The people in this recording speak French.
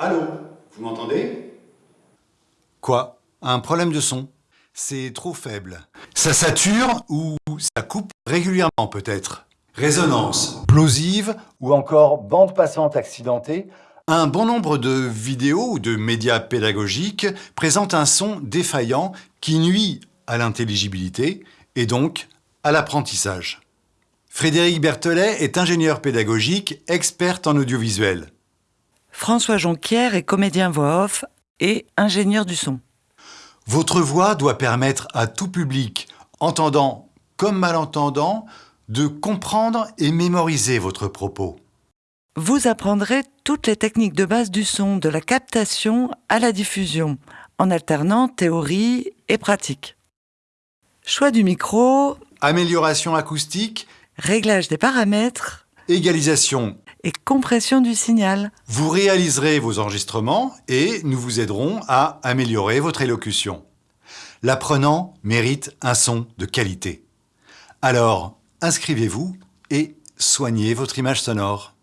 Allô Vous m'entendez? Quoi? Un problème de son? C'est trop faible. Ça sature ou ça coupe régulièrement peut-être? Résonance plosive ou encore bande passante accidentée? Un bon nombre de vidéos ou de médias pédagogiques présentent un son défaillant qui nuit à l'intelligibilité et donc à l'apprentissage. Frédéric Berthelet est ingénieur pédagogique, expert en audiovisuel. François Jonquière est comédien voix off et ingénieur du son. Votre voix doit permettre à tout public, entendant comme malentendant, de comprendre et mémoriser votre propos. Vous apprendrez toutes les techniques de base du son, de la captation à la diffusion, en alternant théorie et pratique. Choix du micro, amélioration acoustique, réglage des paramètres, égalisation et compression du signal. Vous réaliserez vos enregistrements et nous vous aiderons à améliorer votre élocution. L'apprenant mérite un son de qualité. Alors, inscrivez-vous et soignez votre image sonore.